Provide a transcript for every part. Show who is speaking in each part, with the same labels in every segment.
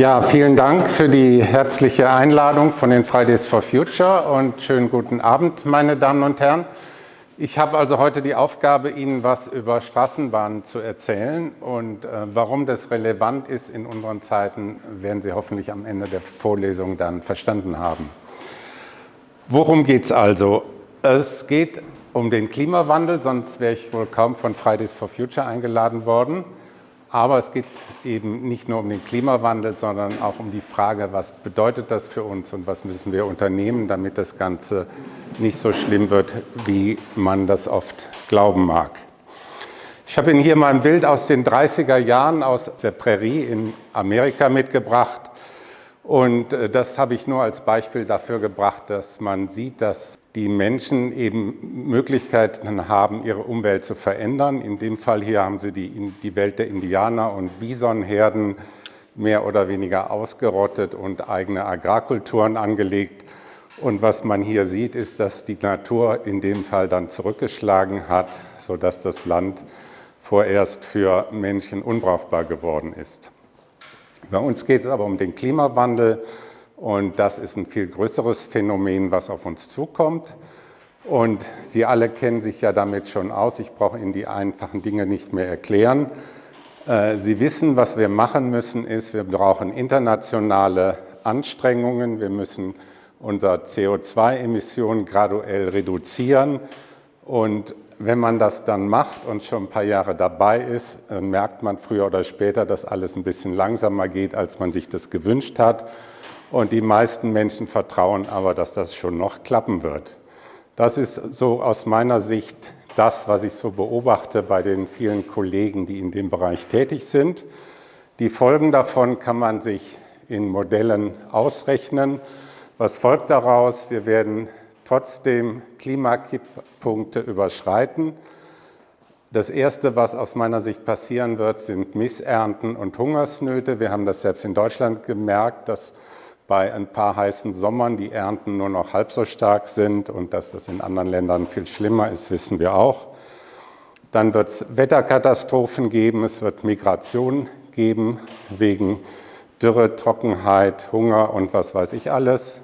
Speaker 1: Ja, vielen Dank für die herzliche Einladung von den Fridays for Future und schönen guten Abend, meine Damen und Herren. Ich habe also heute die Aufgabe, Ihnen was über Straßenbahnen zu erzählen und äh, warum das relevant ist in unseren Zeiten, werden Sie hoffentlich am Ende der Vorlesung dann verstanden haben. Worum geht es also? Es geht um den Klimawandel, sonst wäre ich wohl kaum von Fridays for Future eingeladen worden. Aber es geht eben nicht nur um den Klimawandel, sondern auch um die Frage, was bedeutet das für uns und was müssen wir unternehmen, damit das Ganze nicht so schlimm wird, wie man das oft glauben mag. Ich habe Ihnen hier mal ein Bild aus den 30er Jahren aus der Prärie in Amerika mitgebracht. Und äh, das habe ich nur als Beispiel dafür gebracht, dass man sieht, dass die Menschen eben Möglichkeiten haben, ihre Umwelt zu verändern. In dem Fall hier haben sie die, die Welt der Indianer und Bisonherden mehr oder weniger ausgerottet und eigene Agrarkulturen angelegt. Und was man hier sieht, ist, dass die Natur in dem Fall dann zurückgeschlagen hat, sodass das Land vorerst für Menschen unbrauchbar geworden ist. Bei uns geht es aber um den Klimawandel und das ist ein viel größeres Phänomen, was auf uns zukommt. Und Sie alle kennen sich ja damit schon aus. Ich brauche Ihnen die einfachen Dinge nicht mehr erklären. Äh, Sie wissen, was wir machen müssen, ist, wir brauchen internationale Anstrengungen. Wir müssen unsere CO2-Emissionen graduell reduzieren. Und wenn man das dann macht und schon ein paar Jahre dabei ist, merkt man früher oder später, dass alles ein bisschen langsamer geht, als man sich das gewünscht hat. Und die meisten Menschen vertrauen aber, dass das schon noch klappen wird. Das ist so aus meiner Sicht das, was ich so beobachte bei den vielen Kollegen, die in dem Bereich tätig sind. Die Folgen davon kann man sich in Modellen ausrechnen. Was folgt daraus? Wir werden trotzdem Klimakipppunkte überschreiten. Das Erste, was aus meiner Sicht passieren wird, sind Missernten und Hungersnöte. Wir haben das selbst in Deutschland gemerkt, dass bei ein paar heißen Sommern die Ernten nur noch halb so stark sind und dass das in anderen Ländern viel schlimmer ist, wissen wir auch. Dann wird es Wetterkatastrophen geben, es wird Migration geben wegen Dürre, Trockenheit, Hunger und was weiß ich alles.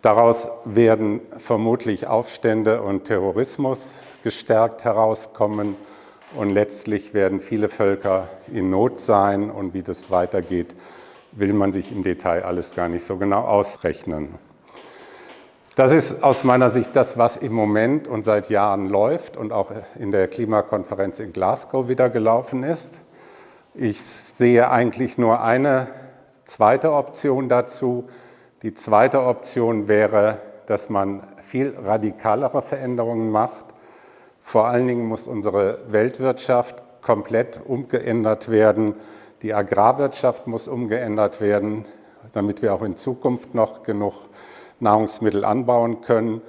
Speaker 1: Daraus werden vermutlich Aufstände und Terrorismus gestärkt herauskommen und letztlich werden viele Völker in Not sein und wie das weitergeht, will man sich im Detail alles gar nicht so genau ausrechnen. Das ist aus meiner Sicht das, was im Moment und seit Jahren läuft und auch in der Klimakonferenz in Glasgow wieder gelaufen ist. Ich sehe eigentlich nur eine zweite Option dazu. Die zweite Option wäre, dass man viel radikalere Veränderungen macht. Vor allen Dingen muss unsere Weltwirtschaft komplett umgeändert werden die Agrarwirtschaft muss umgeändert werden, damit wir auch in Zukunft noch genug Nahrungsmittel anbauen können.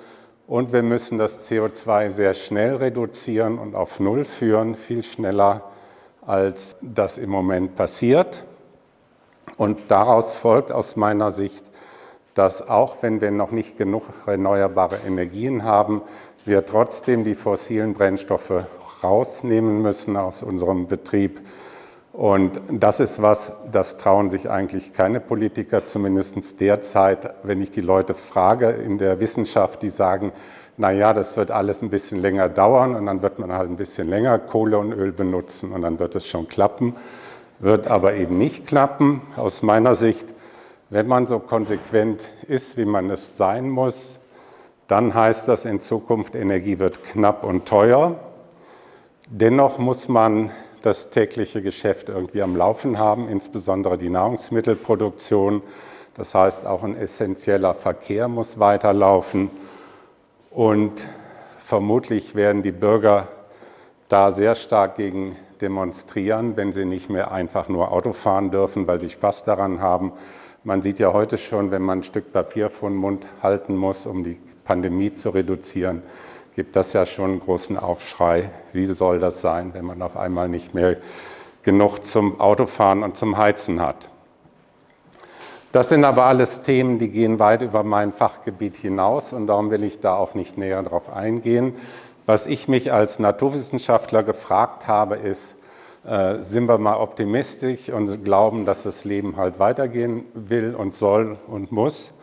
Speaker 1: Und wir müssen das CO2 sehr schnell reduzieren und auf Null führen, viel schneller, als das im Moment passiert. Und daraus folgt aus meiner Sicht, dass auch wenn wir noch nicht genug erneuerbare Energien haben, wir trotzdem die fossilen Brennstoffe rausnehmen müssen aus unserem Betrieb, und das ist was, das trauen sich eigentlich keine Politiker, zumindest derzeit, wenn ich die Leute frage in der Wissenschaft, die sagen, na ja, das wird alles ein bisschen länger dauern und dann wird man halt ein bisschen länger Kohle und Öl benutzen und dann wird es schon klappen, wird aber eben nicht klappen aus meiner Sicht. Wenn man so konsequent ist, wie man es sein muss, dann heißt das in Zukunft, Energie wird knapp und teuer. Dennoch muss man das tägliche Geschäft irgendwie am Laufen haben, insbesondere die Nahrungsmittelproduktion. Das heißt, auch ein essentieller Verkehr muss weiterlaufen. Und vermutlich werden die Bürger da sehr stark gegen demonstrieren, wenn sie nicht mehr einfach nur Auto fahren dürfen, weil sie Spaß daran haben. Man sieht ja heute schon, wenn man ein Stück Papier vor den Mund halten muss, um die Pandemie zu reduzieren, gibt das ja schon einen großen Aufschrei. Wie soll das sein, wenn man auf einmal nicht mehr genug zum Autofahren und zum Heizen hat? Das sind aber alles Themen, die gehen weit über mein Fachgebiet hinaus und darum will ich da auch nicht näher darauf eingehen. Was ich mich als Naturwissenschaftler gefragt habe, ist, äh, sind wir mal optimistisch und glauben, dass das Leben halt weitergehen will und soll und muss.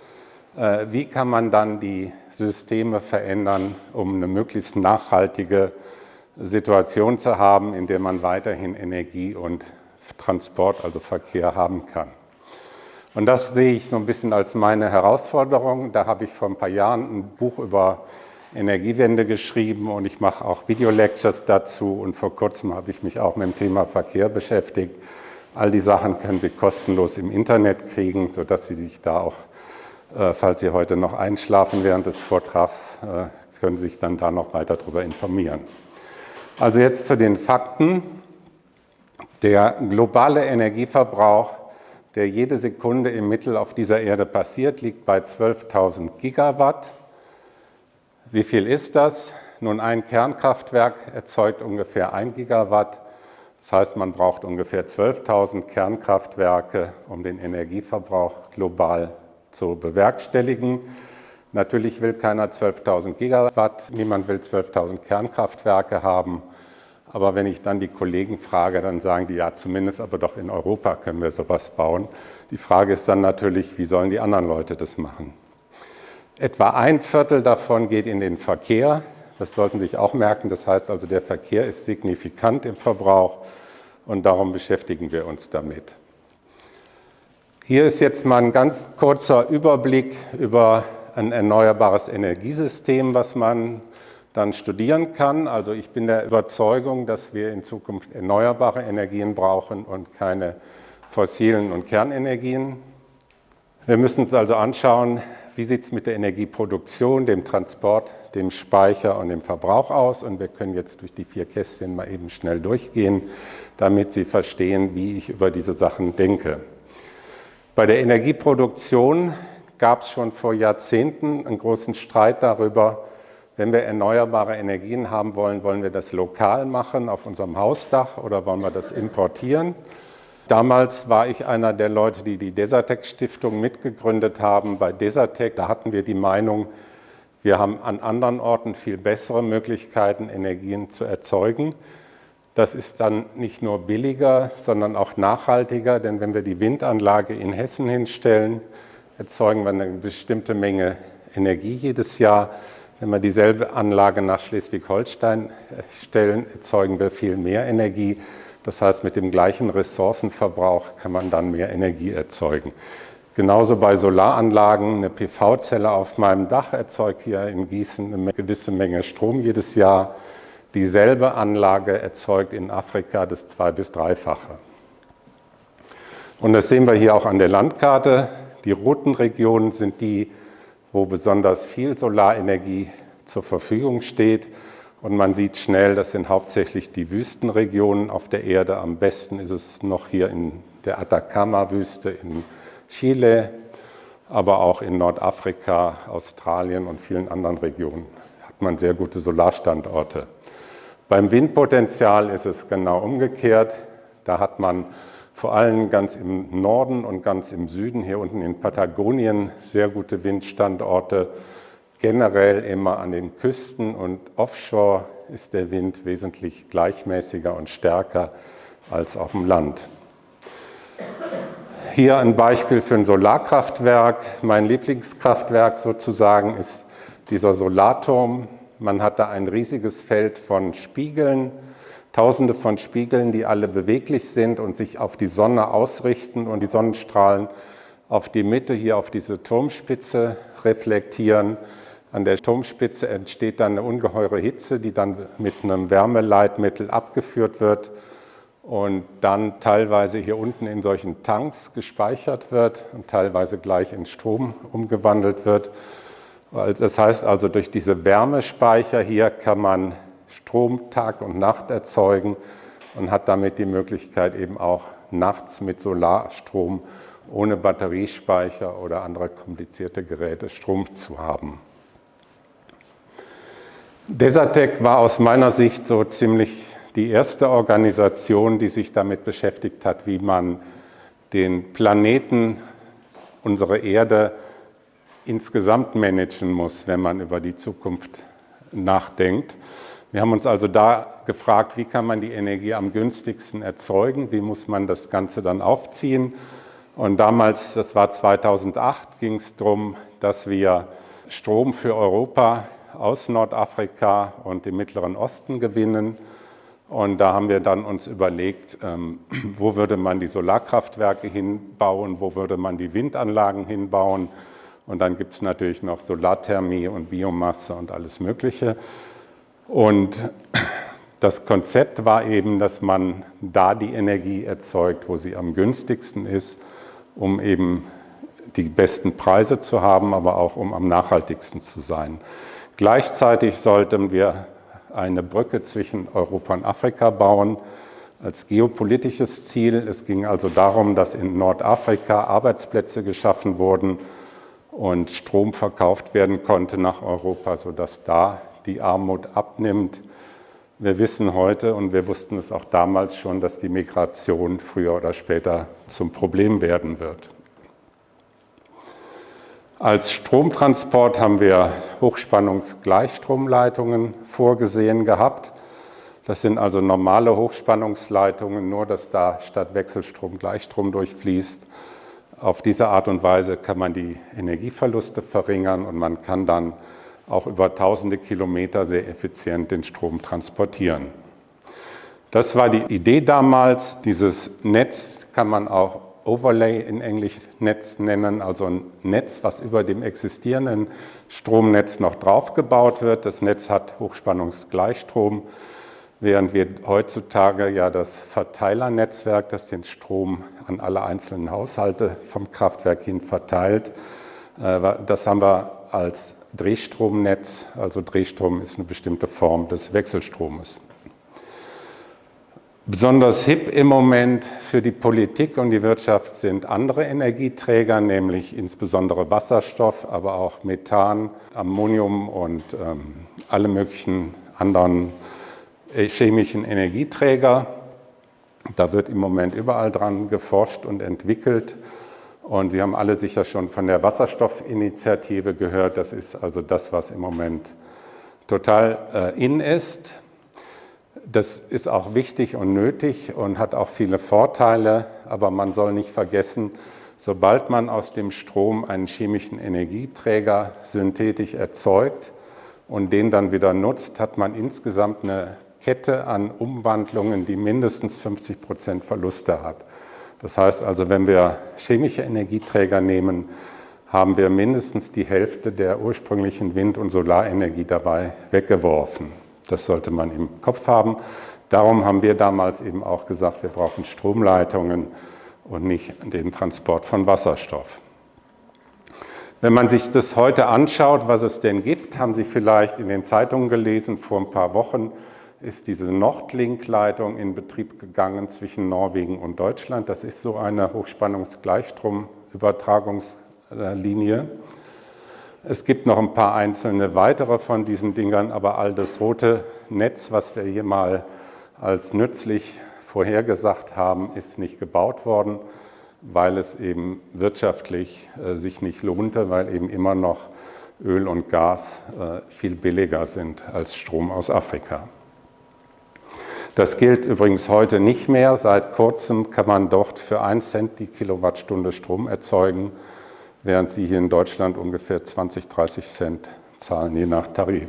Speaker 1: Äh, wie kann man dann die Systeme verändern, um eine möglichst nachhaltige Situation zu haben, in der man weiterhin Energie und Transport, also Verkehr haben kann. Und das sehe ich so ein bisschen als meine Herausforderung. Da habe ich vor ein paar Jahren ein Buch über Energiewende geschrieben und ich mache auch Videolectures dazu und vor kurzem habe ich mich auch mit dem Thema Verkehr beschäftigt. All die Sachen können Sie kostenlos im Internet kriegen, sodass Sie sich da auch, falls Sie heute noch einschlafen während des Vortrags, äh, können Sie sich dann da noch weiter darüber informieren. Also jetzt zu den Fakten. Der globale Energieverbrauch der jede Sekunde im Mittel auf dieser Erde passiert, liegt bei 12.000 Gigawatt. Wie viel ist das? Nun, ein Kernkraftwerk erzeugt ungefähr 1 Gigawatt. Das heißt, man braucht ungefähr 12.000 Kernkraftwerke, um den Energieverbrauch global zu bewerkstelligen. Natürlich will keiner 12.000 Gigawatt, niemand will 12.000 Kernkraftwerke haben. Aber wenn ich dann die Kollegen frage, dann sagen die, ja, zumindest aber doch in Europa können wir sowas bauen. Die Frage ist dann natürlich, wie sollen die anderen Leute das machen? Etwa ein Viertel davon geht in den Verkehr. Das sollten Sie sich auch merken. Das heißt also, der Verkehr ist signifikant im Verbrauch und darum beschäftigen wir uns damit. Hier ist jetzt mal ein ganz kurzer Überblick über ein erneuerbares Energiesystem, was man dann studieren kann. Also ich bin der Überzeugung, dass wir in Zukunft erneuerbare Energien brauchen und keine fossilen und Kernenergien. Wir müssen uns also anschauen, wie sieht es mit der Energieproduktion, dem Transport, dem Speicher und dem Verbrauch aus. Und wir können jetzt durch die vier Kästchen mal eben schnell durchgehen, damit Sie verstehen, wie ich über diese Sachen denke. Bei der Energieproduktion gab es schon vor Jahrzehnten einen großen Streit darüber, wenn wir erneuerbare Energien haben wollen, wollen wir das lokal machen auf unserem Hausdach oder wollen wir das importieren? Damals war ich einer der Leute, die die Desertec Stiftung mitgegründet haben. Bei Desertec, da hatten wir die Meinung, wir haben an anderen Orten viel bessere Möglichkeiten, Energien zu erzeugen. Das ist dann nicht nur billiger, sondern auch nachhaltiger, denn wenn wir die Windanlage in Hessen hinstellen, erzeugen wir eine bestimmte Menge Energie jedes Jahr. Wenn wir dieselbe Anlage nach Schleswig-Holstein äh, stellen, erzeugen wir viel mehr Energie. Das heißt, mit dem gleichen Ressourcenverbrauch kann man dann mehr Energie erzeugen. Genauso bei Solaranlagen. Eine PV-Zelle auf meinem Dach erzeugt hier in Gießen eine gewisse Menge Strom jedes Jahr. Dieselbe Anlage erzeugt in Afrika das zwei- bis dreifache. Und das sehen wir hier auch an der Landkarte. Die roten Regionen sind die, wo besonders viel Solarenergie zur Verfügung steht. Und man sieht schnell, das sind hauptsächlich die Wüstenregionen auf der Erde. Am besten ist es noch hier in der Atacama-Wüste in Chile, aber auch in Nordafrika, Australien und vielen anderen Regionen hat man sehr gute Solarstandorte. Beim Windpotenzial ist es genau umgekehrt. Da hat man vor allem ganz im Norden und ganz im Süden, hier unten in Patagonien, sehr gute Windstandorte. Generell immer an den Küsten und offshore ist der Wind wesentlich gleichmäßiger und stärker als auf dem Land. Hier ein Beispiel für ein Solarkraftwerk. Mein Lieblingskraftwerk sozusagen ist dieser Solarturm. Man hat da ein riesiges Feld von Spiegeln, Tausende von Spiegeln, die alle beweglich sind und sich auf die Sonne ausrichten und die Sonnenstrahlen auf die Mitte hier auf diese Turmspitze reflektieren. An der Turmspitze entsteht dann eine ungeheure Hitze, die dann mit einem Wärmeleitmittel abgeführt wird und dann teilweise hier unten in solchen Tanks gespeichert wird und teilweise gleich in Strom umgewandelt wird. Das heißt also, durch diese Wärmespeicher hier kann man Strom Tag und Nacht erzeugen und hat damit die Möglichkeit eben auch nachts mit Solarstrom ohne Batteriespeicher oder andere komplizierte Geräte Strom zu haben. Desertec war aus meiner Sicht so ziemlich die erste Organisation, die sich damit beschäftigt hat, wie man den Planeten, unsere Erde, insgesamt managen muss, wenn man über die Zukunft nachdenkt. Wir haben uns also da gefragt, wie kann man die Energie am günstigsten erzeugen, wie muss man das Ganze dann aufziehen. Und damals, das war 2008, ging es darum, dass wir Strom für Europa aus Nordafrika und dem Mittleren Osten gewinnen. Und da haben wir dann uns überlegt, ähm, wo würde man die Solarkraftwerke hinbauen, wo würde man die Windanlagen hinbauen. Und dann gibt es natürlich noch Solarthermie und Biomasse und alles Mögliche. Und das Konzept war eben, dass man da die Energie erzeugt, wo sie am günstigsten ist, um eben die besten Preise zu haben, aber auch um am nachhaltigsten zu sein. Gleichzeitig sollten wir eine Brücke zwischen Europa und Afrika bauen als geopolitisches Ziel. Es ging also darum, dass in Nordafrika Arbeitsplätze geschaffen wurden und Strom verkauft werden konnte nach Europa, sodass da die Armut abnimmt. Wir wissen heute und wir wussten es auch damals schon, dass die Migration früher oder später zum Problem werden wird. Als Stromtransport haben wir Hochspannungsgleichstromleitungen vorgesehen gehabt. Das sind also normale Hochspannungsleitungen, nur dass da statt Wechselstrom Gleichstrom durchfließt. Auf diese Art und Weise kann man die Energieverluste verringern und man kann dann auch über tausende Kilometer sehr effizient den Strom transportieren. Das war die Idee damals. Dieses Netz kann man auch Overlay in Englisch Netz nennen, also ein Netz, was über dem existierenden Stromnetz noch draufgebaut wird. Das Netz hat Hochspannungsgleichstrom, während wir heutzutage ja das Verteilernetzwerk, das den Strom an alle einzelnen Haushalte vom Kraftwerk hin verteilt, äh, das haben wir als Drehstromnetz, also Drehstrom ist eine bestimmte Form des Wechselstromes. Besonders hip im Moment für die Politik und die Wirtschaft sind andere Energieträger, nämlich insbesondere Wasserstoff, aber auch Methan, Ammonium und ähm, alle möglichen anderen chemischen Energieträger. Da wird im Moment überall dran geforscht und entwickelt. Und Sie haben alle sicher schon von der Wasserstoffinitiative gehört. Das ist also das, was im Moment total äh, in ist. Das ist auch wichtig und nötig und hat auch viele Vorteile, aber man soll nicht vergessen, sobald man aus dem Strom einen chemischen Energieträger synthetisch erzeugt und den dann wieder nutzt, hat man insgesamt eine Kette an Umwandlungen, die mindestens 50 Prozent Verluste hat. Das heißt also, wenn wir chemische Energieträger nehmen, haben wir mindestens die Hälfte der ursprünglichen Wind- und Solarenergie dabei weggeworfen. Das sollte man im Kopf haben. Darum haben wir damals eben auch gesagt, wir brauchen Stromleitungen und nicht den Transport von Wasserstoff. Wenn man sich das heute anschaut, was es denn gibt, haben Sie vielleicht in den Zeitungen gelesen, vor ein paar Wochen ist diese Nordlink-Leitung in Betrieb gegangen zwischen Norwegen und Deutschland. Das ist so eine Hochspannungsgleichstromübertragungslinie. Es gibt noch ein paar einzelne weitere von diesen Dingern, aber all das rote Netz, was wir hier mal als nützlich vorhergesagt haben, ist nicht gebaut worden, weil es eben wirtschaftlich äh, sich nicht lohnte, weil eben immer noch Öl und Gas äh, viel billiger sind als Strom aus Afrika. Das gilt übrigens heute nicht mehr. Seit kurzem kann man dort für 1 Cent die Kilowattstunde Strom erzeugen, während Sie hier in Deutschland ungefähr 20, 30 Cent zahlen, je nach Tarif.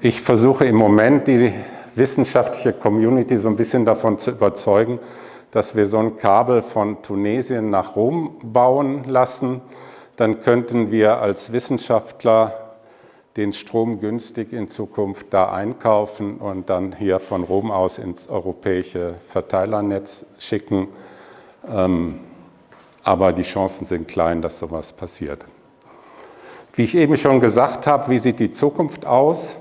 Speaker 1: Ich versuche im Moment die wissenschaftliche Community so ein bisschen davon zu überzeugen, dass wir so ein Kabel von Tunesien nach Rom bauen lassen. Dann könnten wir als Wissenschaftler den Strom günstig in Zukunft da einkaufen und dann hier von Rom aus ins europäische Verteilernetz schicken. Ähm, aber die Chancen sind klein, dass sowas passiert. Wie ich eben schon gesagt habe, wie sieht die Zukunft aus?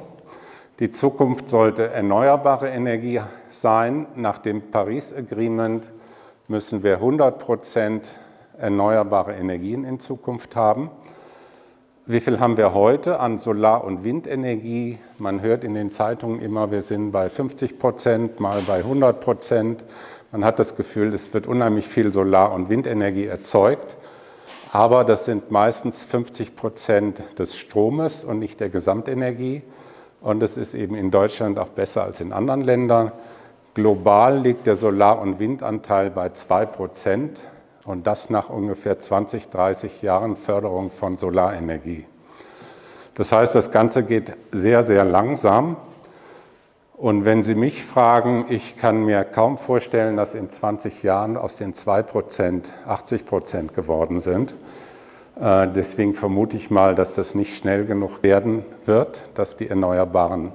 Speaker 1: Die Zukunft sollte erneuerbare Energie sein. Nach dem Paris Agreement müssen wir 100 Prozent erneuerbare Energien in Zukunft haben. Wie viel haben wir heute an Solar- und Windenergie? Man hört in den Zeitungen immer, wir sind bei 50 Prozent, mal bei 100 Prozent. Man hat das Gefühl, es wird unheimlich viel Solar- und Windenergie erzeugt. aber das sind meistens 50 Prozent des Stromes und nicht der Gesamtenergie. Und es ist eben in Deutschland auch besser als in anderen Ländern. Global liegt der Solar- und Windanteil bei 2 Prozent und das nach ungefähr 20, 30 Jahren Förderung von Solarenergie. Das heißt, das Ganze geht sehr, sehr langsam. Und wenn Sie mich fragen, ich kann mir kaum vorstellen, dass in 20 Jahren aus den 2 Prozent 80 Prozent geworden sind. Äh, deswegen vermute ich mal, dass das nicht schnell genug werden wird, dass die Erneuerbaren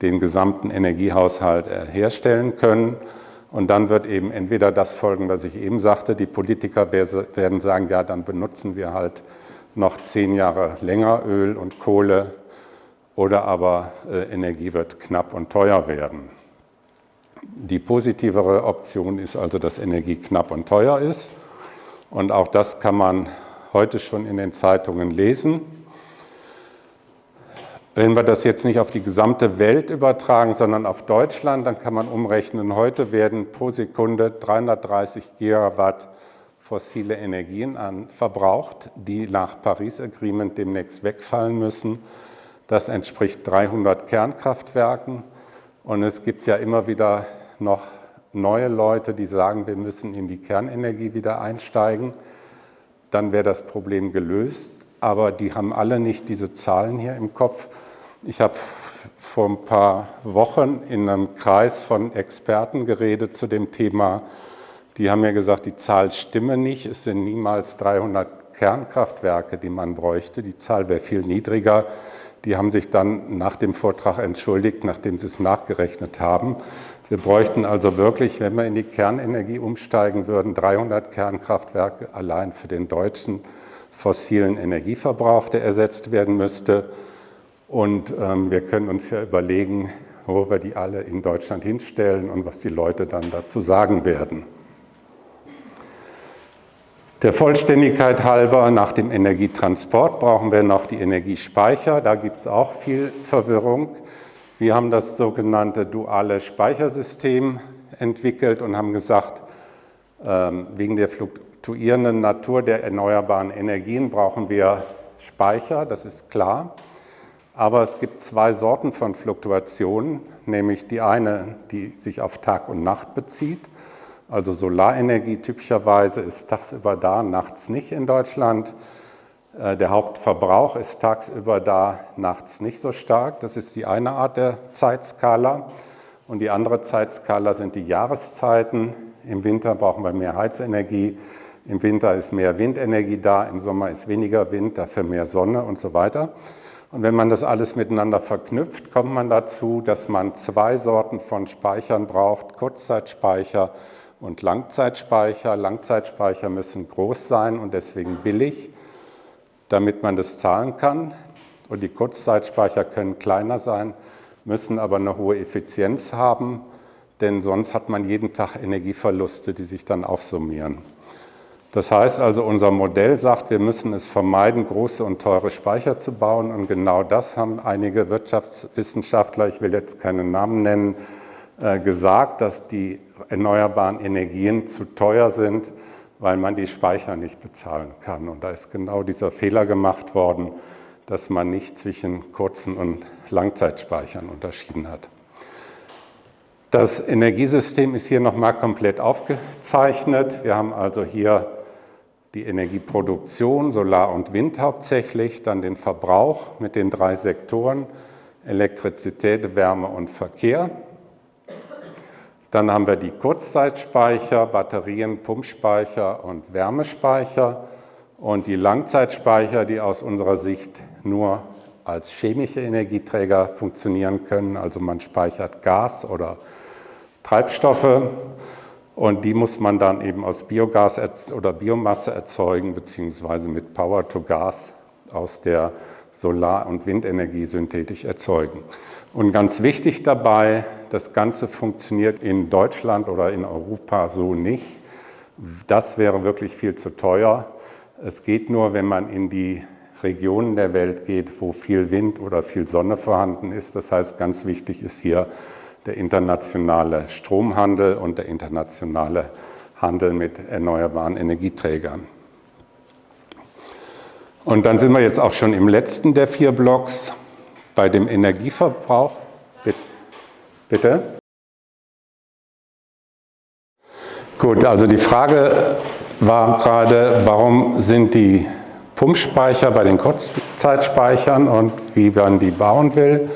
Speaker 1: den gesamten Energiehaushalt äh, herstellen können. Und dann wird eben entweder das folgen, was ich eben sagte, die Politiker werden sagen, ja, dann benutzen wir halt noch zehn Jahre länger Öl und Kohle oder aber äh, Energie wird knapp und teuer werden. Die positivere Option ist also, dass Energie knapp und teuer ist. Und auch das kann man heute schon in den Zeitungen lesen. Wenn wir das jetzt nicht auf die gesamte Welt übertragen, sondern auf Deutschland, dann kann man umrechnen, heute werden pro Sekunde 330 Gigawatt fossile Energien an, verbraucht, die nach Paris Agreement demnächst wegfallen müssen. Das entspricht 300 Kernkraftwerken. Und es gibt ja immer wieder noch neue Leute, die sagen, wir müssen in die Kernenergie wieder einsteigen dann wäre das Problem gelöst. Aber die haben alle nicht diese Zahlen hier im Kopf. Ich habe vor ein paar Wochen in einem Kreis von Experten geredet zu dem Thema. Die haben mir gesagt, die Zahl stimme nicht. Es sind niemals 300 Kernkraftwerke, die man bräuchte. Die Zahl wäre viel niedriger. Die haben sich dann nach dem Vortrag entschuldigt, nachdem sie es nachgerechnet haben. Wir bräuchten also wirklich, wenn wir in die Kernenergie umsteigen würden, 300 Kernkraftwerke allein für den deutschen fossilen Energieverbrauch, der ersetzt werden müsste. Und ähm, wir können uns ja überlegen, wo wir die alle in Deutschland hinstellen und was die Leute dann dazu sagen werden. Der Vollständigkeit halber, nach dem Energietransport brauchen wir noch die Energiespeicher. Da gibt es auch viel Verwirrung. Wir haben das sogenannte duale Speichersystem entwickelt und haben gesagt, ähm, wegen der fluktuierenden Natur der erneuerbaren Energien brauchen wir Speicher, das ist klar. Aber es gibt zwei Sorten von Fluktuationen, nämlich die eine, die sich auf Tag und Nacht bezieht. Also Solarenergie typischerweise ist tagsüber da, nachts nicht in Deutschland. Äh, der Hauptverbrauch ist tagsüber da, nachts nicht so stark. Das ist die eine Art der Zeitskala. Und die andere Zeitskala sind die Jahreszeiten. Im Winter brauchen wir mehr Heizenergie, im Winter ist mehr Windenergie da, im Sommer ist weniger Wind, dafür mehr Sonne und so weiter. Und wenn man das alles miteinander verknüpft, kommt man dazu, dass man zwei Sorten von Speichern braucht, Kurzzeitspeicher und Langzeitspeicher. Langzeitspeicher müssen groß sein und deswegen billig damit man das zahlen kann. Und die Kurzzeitspeicher können kleiner sein, müssen aber eine hohe Effizienz haben, denn sonst hat man jeden Tag Energieverluste, die sich dann aufsummieren. Das heißt also, unser Modell sagt, wir müssen es vermeiden, große und teure Speicher zu bauen. Und genau das haben einige Wirtschaftswissenschaftler, ich will jetzt keine Namen nennen, äh, gesagt, dass die erneuerbaren Energien zu teuer sind weil man die Speicher nicht bezahlen kann. Und da ist genau dieser Fehler gemacht worden, dass man nicht zwischen kurzen und Langzeitspeichern unterschieden hat. Das Energiesystem ist hier nochmal komplett aufgezeichnet. Wir haben also hier die Energieproduktion, Solar und Wind hauptsächlich, dann den Verbrauch mit den drei Sektoren, Elektrizität, Wärme und Verkehr. Dann haben wir die Kurzzeitspeicher, Batterien, Pumpspeicher und Wärmespeicher und die Langzeitspeicher, die aus unserer Sicht nur als chemische Energieträger funktionieren können. Also man speichert Gas oder Treibstoffe und die muss man dann eben aus Biogas oder Biomasse erzeugen, beziehungsweise mit Power to Gas aus der Solar- und Windenergie synthetisch erzeugen. Und ganz wichtig dabei, das Ganze funktioniert in Deutschland oder in Europa so nicht. Das wäre wirklich viel zu teuer. Es geht nur, wenn man in die Regionen der Welt geht, wo viel Wind oder viel Sonne vorhanden ist. Das heißt, ganz wichtig ist hier der internationale Stromhandel und der internationale Handel mit erneuerbaren Energieträgern. Und dann sind wir jetzt auch schon im letzten der vier Blocks bei dem Energieverbrauch. Bitte? Gut, also die Frage war gerade, warum sind die Pumpspeicher bei den Kurzzeitspeichern und wie man die bauen will.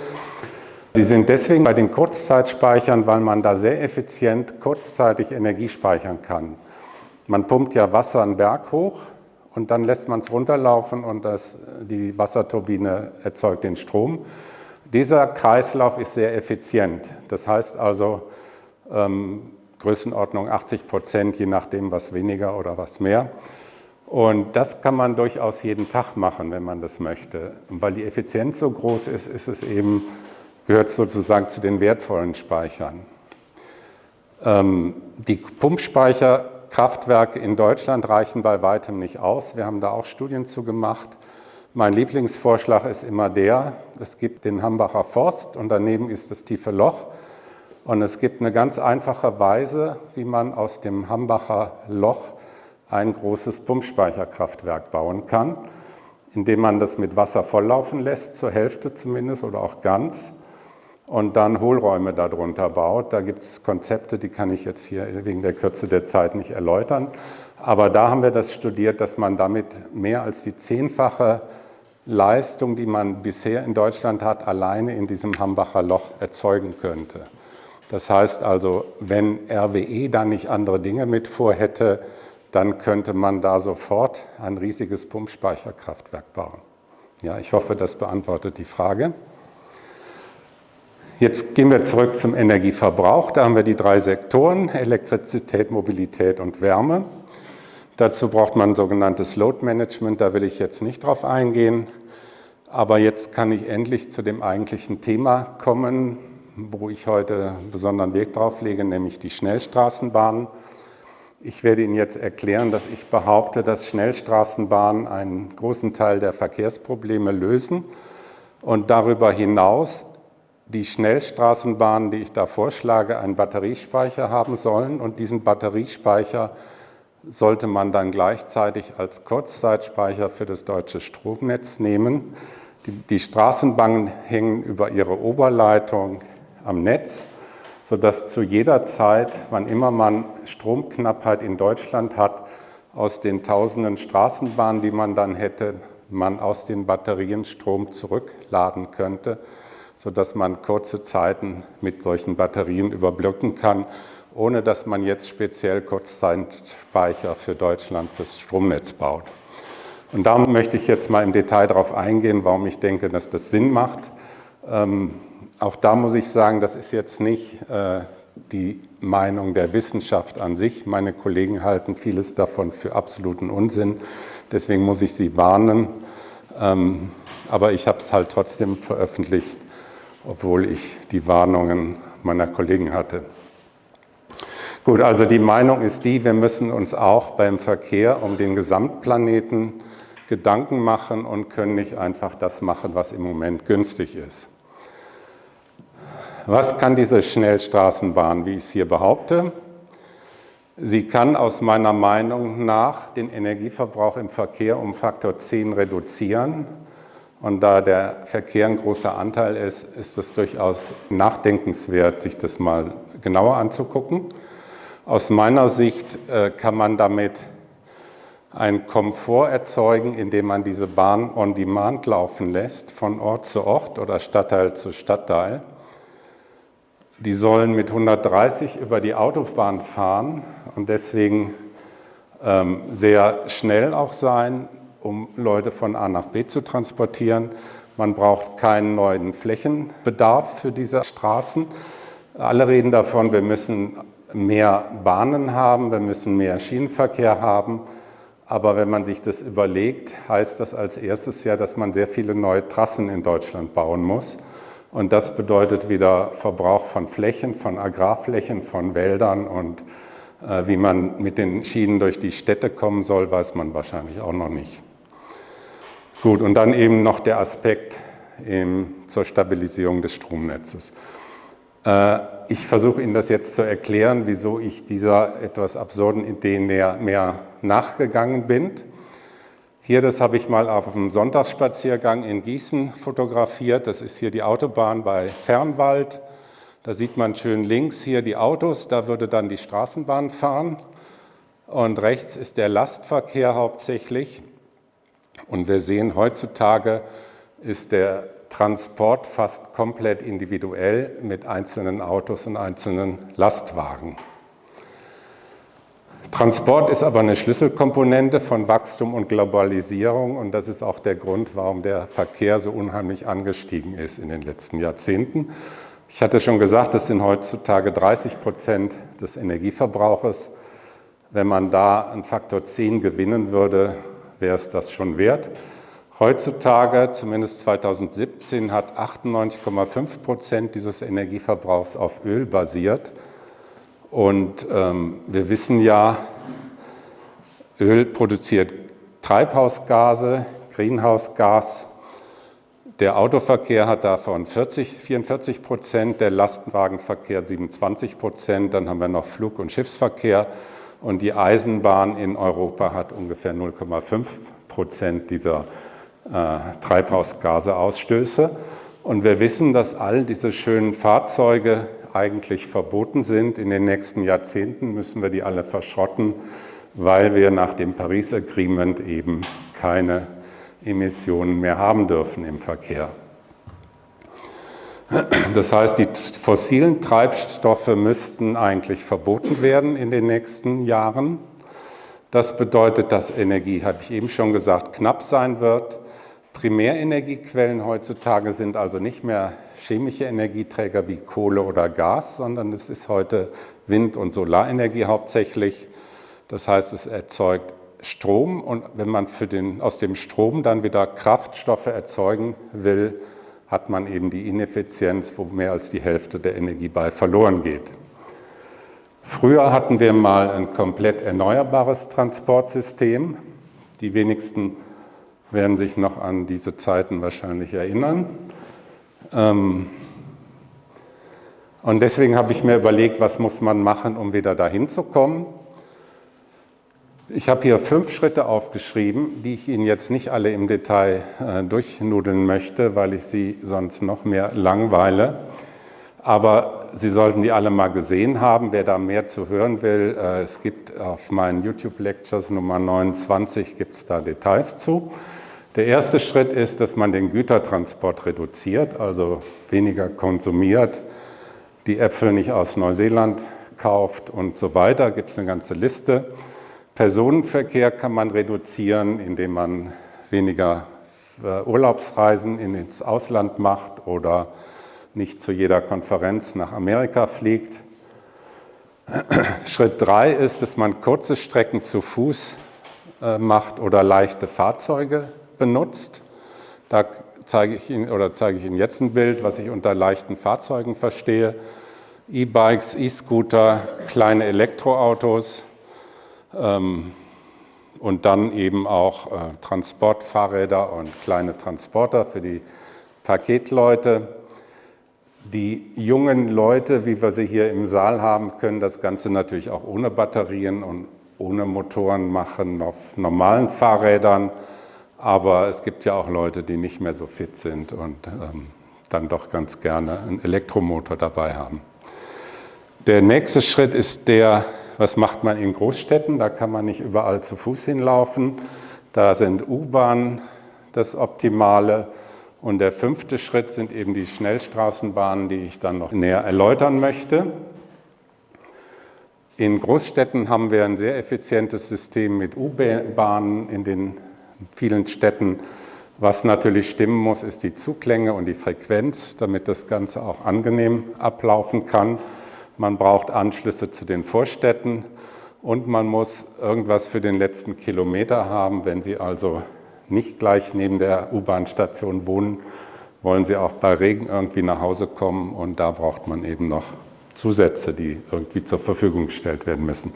Speaker 1: Sie sind deswegen bei den Kurzzeitspeichern, weil man da sehr effizient kurzzeitig Energie speichern kann. Man pumpt ja Wasser einen Berg hoch und dann lässt man es runterlaufen und das, die Wasserturbine erzeugt den Strom. Dieser Kreislauf ist sehr effizient. Das heißt also ähm, Größenordnung 80 Prozent, je nachdem was weniger oder was mehr. Und das kann man durchaus jeden Tag machen, wenn man das möchte. Und weil die Effizienz so groß ist, ist es eben, gehört sozusagen zu den wertvollen Speichern. Ähm, die Pumpspeicherkraftwerke in Deutschland reichen bei weitem nicht aus. Wir haben da auch Studien zu gemacht. Mein Lieblingsvorschlag ist immer der, es gibt den Hambacher Forst und daneben ist das tiefe Loch. Und es gibt eine ganz einfache Weise, wie man aus dem Hambacher Loch ein großes Pumpspeicherkraftwerk bauen kann, indem man das mit Wasser volllaufen lässt, zur Hälfte zumindest oder auch ganz, und dann Hohlräume darunter baut. Da gibt es Konzepte, die kann ich jetzt hier wegen der Kürze der Zeit nicht erläutern. Aber da haben wir das studiert, dass man damit mehr als die zehnfache Leistung, die man bisher in Deutschland hat, alleine in diesem Hambacher Loch erzeugen könnte. Das heißt also, wenn RWE da nicht andere Dinge mit vorhätte, dann könnte man da sofort ein riesiges Pumpspeicherkraftwerk bauen. Ja, ich hoffe, das beantwortet die Frage. Jetzt gehen wir zurück zum Energieverbrauch. Da haben wir die drei Sektoren, Elektrizität, Mobilität und Wärme. Dazu braucht man sogenanntes Load Management, da will ich jetzt nicht drauf eingehen. Aber jetzt kann ich endlich zu dem eigentlichen Thema kommen, wo ich heute besonderen Weg drauf lege, nämlich die Schnellstraßenbahnen. Ich werde Ihnen jetzt erklären, dass ich behaupte, dass Schnellstraßenbahnen einen großen Teil der Verkehrsprobleme lösen und darüber hinaus die Schnellstraßenbahnen, die ich da vorschlage, einen Batteriespeicher haben sollen und diesen Batteriespeicher sollte man dann gleichzeitig als Kurzzeitspeicher für das deutsche Stromnetz nehmen. Die, die Straßenbahnen hängen über ihre Oberleitung am Netz sodass zu jeder Zeit, wann immer man Stromknappheit in Deutschland hat, aus den tausenden Straßenbahnen, die man dann hätte, man aus den Batterien Strom zurückladen könnte, sodass man kurze Zeiten mit solchen Batterien überbrücken kann, ohne dass man jetzt speziell Kurzzeitspeicher für Deutschland fürs Stromnetz baut. Und da möchte ich jetzt mal im Detail darauf eingehen, warum ich denke, dass das Sinn macht. Ähm, auch da muss ich sagen, das ist jetzt nicht äh, die Meinung der Wissenschaft an sich. Meine Kollegen halten vieles davon für absoluten Unsinn. Deswegen muss ich Sie warnen. Ähm, aber ich habe es halt trotzdem veröffentlicht, obwohl ich die Warnungen meiner Kollegen hatte. Gut, also die Meinung ist die, wir müssen uns auch beim Verkehr um den Gesamtplaneten Gedanken machen und können nicht einfach das machen, was im Moment günstig ist. Was kann diese Schnellstraßenbahn, wie ich es hier behaupte? Sie kann aus meiner Meinung nach den Energieverbrauch im Verkehr um Faktor 10 reduzieren. Und da der Verkehr ein großer Anteil ist, ist es durchaus nachdenkenswert, sich das mal genauer anzugucken. Aus meiner Sicht äh, kann man damit einen Komfort erzeugen, indem man diese Bahn on demand laufen lässt, von Ort zu Ort oder Stadtteil zu Stadtteil. Die sollen mit 130 über die Autobahn fahren und deswegen ähm, sehr schnell auch sein, um Leute von A nach B zu transportieren. Man braucht keinen neuen Flächenbedarf für diese Straßen. Alle reden davon, wir müssen mehr Bahnen haben, wir müssen mehr Schienenverkehr haben. Aber wenn man sich das überlegt, heißt das als erstes ja, dass man sehr viele neue Trassen in Deutschland bauen muss. Und das bedeutet wieder Verbrauch von Flächen, von Agrarflächen, von Wäldern und äh, wie man mit den Schienen durch die Städte kommen soll, weiß man wahrscheinlich auch noch nicht. Gut, und dann eben noch der Aspekt eben zur Stabilisierung des Stromnetzes. Äh, ich versuche Ihnen das jetzt zu erklären, wieso ich dieser etwas absurden Idee mehr, mehr nachgegangen bin. Hier, das habe ich mal auf einem Sonntagsspaziergang in Gießen fotografiert. Das ist hier die Autobahn bei Fernwald. Da sieht man schön links hier die Autos, da würde dann die Straßenbahn fahren. Und rechts ist der Lastverkehr hauptsächlich. Und wir sehen, heutzutage ist der Transport fast komplett individuell mit einzelnen Autos und einzelnen Lastwagen. Transport ist aber eine Schlüsselkomponente von Wachstum und Globalisierung und das ist auch der Grund, warum der Verkehr so unheimlich angestiegen ist in den letzten Jahrzehnten. Ich hatte schon gesagt, das sind heutzutage 30 Prozent des Energieverbrauches. Wenn man da einen Faktor 10 gewinnen würde, wäre es das schon wert. Heutzutage, zumindest 2017, hat 98,5 Prozent dieses Energieverbrauchs auf Öl basiert. Und ähm, wir wissen ja, Öl produziert Treibhausgase, Greenhouse-Gas. Der Autoverkehr hat davon 40, 44 Prozent, der Lastwagenverkehr 27 Prozent, dann haben wir noch Flug- und Schiffsverkehr und die Eisenbahn in Europa hat ungefähr 0,5 Prozent dieser äh, Treibhausgaseausstöße. Und wir wissen, dass all diese schönen Fahrzeuge eigentlich verboten sind. In den nächsten Jahrzehnten müssen wir die alle verschrotten, weil wir nach dem Paris Agreement eben keine Emissionen mehr haben dürfen im Verkehr. Das heißt, die fossilen Treibstoffe müssten eigentlich verboten werden in den nächsten Jahren. Das bedeutet, dass Energie, habe ich eben schon gesagt, knapp sein wird. Primärenergiequellen heutzutage sind also nicht mehr chemische Energieträger wie Kohle oder Gas, sondern es ist heute Wind- und Solarenergie hauptsächlich. Das heißt, es erzeugt Strom und wenn man den, aus dem Strom dann wieder Kraftstoffe erzeugen will, hat man eben die Ineffizienz, wo mehr als die Hälfte der Energie bei verloren geht. Früher hatten wir mal ein komplett erneuerbares Transportsystem. Die wenigsten werden sich noch an diese Zeiten wahrscheinlich erinnern. Ähm, und deswegen habe ich mir überlegt, was muss man machen, um wieder dahin zu kommen. Ich habe hier fünf Schritte aufgeschrieben, die ich Ihnen jetzt nicht alle im Detail äh, durchnudeln möchte, weil ich Sie sonst noch mehr langweile. Aber Sie sollten die alle mal gesehen haben. Wer da mehr zu hören will, äh, es gibt auf meinen YouTube-Lectures Nummer 29 gibt es da Details zu. Der erste Schritt ist, dass man den Gütertransport reduziert, also weniger konsumiert, die Äpfel nicht aus Neuseeland kauft und so weiter. Gibt es eine ganze Liste. Personenverkehr kann man reduzieren, indem man weniger äh, Urlaubsreisen ins Ausland macht oder nicht zu jeder Konferenz nach Amerika fliegt. Schritt drei ist, dass man kurze Strecken zu Fuß äh, macht oder leichte Fahrzeuge benutzt. Da zeige ich Ihnen oder zeige ich Ihnen jetzt ein Bild, was ich unter leichten Fahrzeugen verstehe. E-Bikes, E-Scooter, kleine Elektroautos und dann eben auch äh, Transportfahrräder und kleine Transporter für die Paketleute. Die jungen Leute, wie wir sie hier im Saal haben, können das Ganze natürlich auch ohne Batterien und ohne Motoren machen, auf normalen Fahrrädern. Aber es gibt ja auch Leute, die nicht mehr so fit sind und ähm, dann doch ganz gerne einen Elektromotor dabei haben. Der nächste Schritt ist der, was macht man in Großstädten? Da kann man nicht überall zu Fuß hinlaufen. Da sind U-Bahnen das Optimale. Und der fünfte Schritt sind eben die Schnellstraßenbahnen, die ich dann noch näher erläutern möchte. In Großstädten haben wir ein sehr effizientes System mit U-Bahnen in den vielen Städten. Was natürlich stimmen muss, ist die Zuklänge und die Frequenz, damit das Ganze auch angenehm ablaufen kann. Man braucht Anschlüsse zu den Vorstädten und man muss irgendwas für den letzten Kilometer haben. Wenn Sie also nicht gleich neben der U-Bahn-Station wohnen, wollen Sie auch bei Regen irgendwie nach Hause kommen und da braucht man eben noch Zusätze, die irgendwie zur Verfügung gestellt werden müssen.